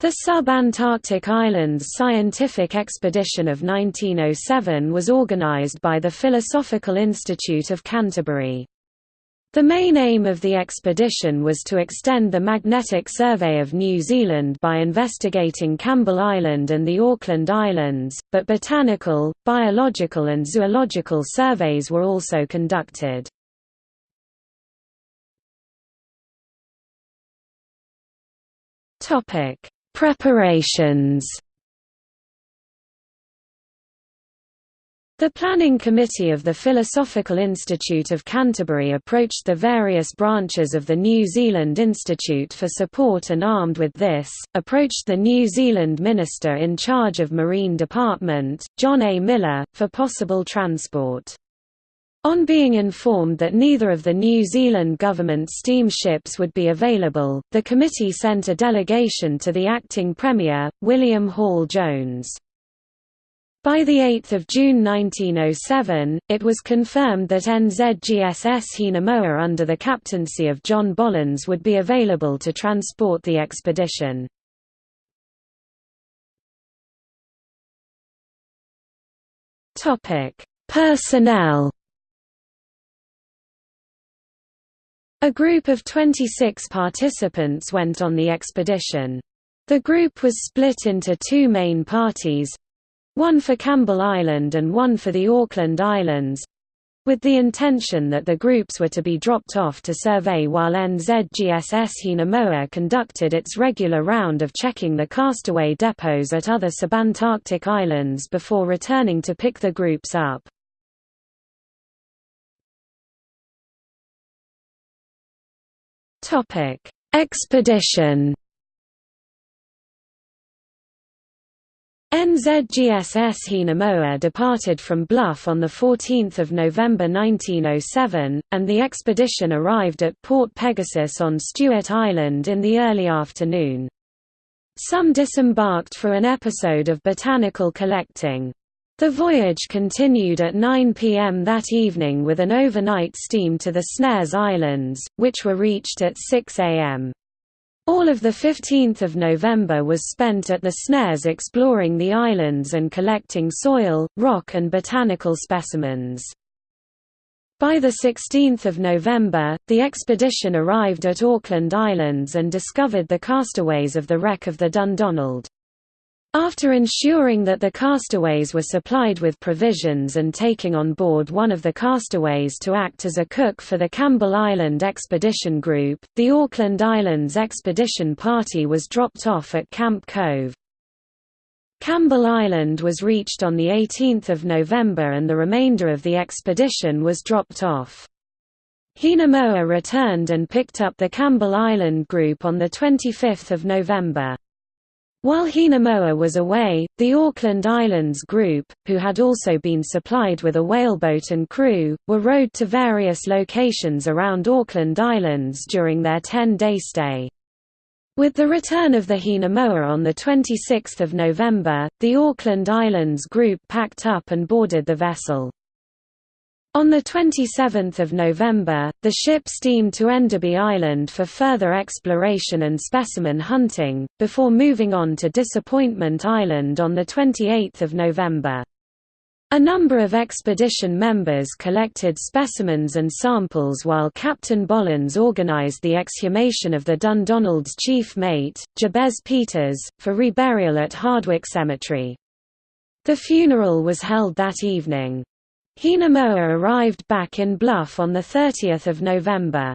The Sub-Antarctic Islands Scientific Expedition of 1907 was organised by the Philosophical Institute of Canterbury. The main aim of the expedition was to extend the magnetic survey of New Zealand by investigating Campbell Island and the Auckland Islands, but botanical, biological and zoological surveys were also conducted. Preparations The Planning Committee of the Philosophical Institute of Canterbury approached the various branches of the New Zealand Institute for support and armed with this, approached the New Zealand Minister in charge of Marine Department, John A. Millar, for possible transport. On being informed that neither of the New Zealand government steamships would be available, the committee sent a delegation to the acting Premier, William Hall Jones. By 8 June 1907, it was confirmed that NZGSS Hinemoa under the captaincy of John Bollons would be available to transport the expedition. Personnel A group of 26 participants went on the expedition. The group was split into two main parties, one for Campbell Island and one for the Auckland Islands, with the intention that the groups were to be dropped off to survey while NZGSS Hinemoa conducted its regular round of checking the castaway depots at other subantarctic islands before returning to pick the groups up. Expedition NZGSS Hinemoa departed from Bluff on 14 November 1907, and the expedition arrived at Port Pegasus on Stewart Island in the early afternoon. Some disembarked for an episode of botanical collecting. The voyage continued at 9 p.m. that evening with an overnight steam to the Snares Islands, which were reached at 6 a.m. All of 15 November was spent at the snares exploring the islands and collecting soil, rock and botanical specimens. By 16 November, the expedition arrived at Auckland Islands and discovered the castaways of the wreck of the Dundonald. After ensuring that the castaways were supplied with provisions and taking on board one of the castaways to act as a cook for the Campbell Island Expedition Group, the Auckland Islands Expedition Party was dropped off at Camp Cove. Campbell Island was reached on 18 November and the remainder of the expedition was dropped off. Hinemoa returned and picked up the Campbell Island group on 25 November. While Hinemoa was away, the Auckland Islands Group, who had also been supplied with a whaleboat and crew, were rowed to various locations around Auckland Islands during their 10-day stay. With the return of the Hinemoa on 26 November, the Auckland Islands Group packed up and boarded the vessel. On 27 November, the ship steamed to Enderby Island for further exploration and specimen hunting, before moving on to Disappointment Island on 28 November. A number of expedition members collected specimens and samples while Captain Bollons organized the exhumation of the Dundonald's chief mate, Jabez Peters, for reburial at Hardwicke Cemetery. The funeral was held that evening. Hinemoa arrived back in Bluff on 30 November.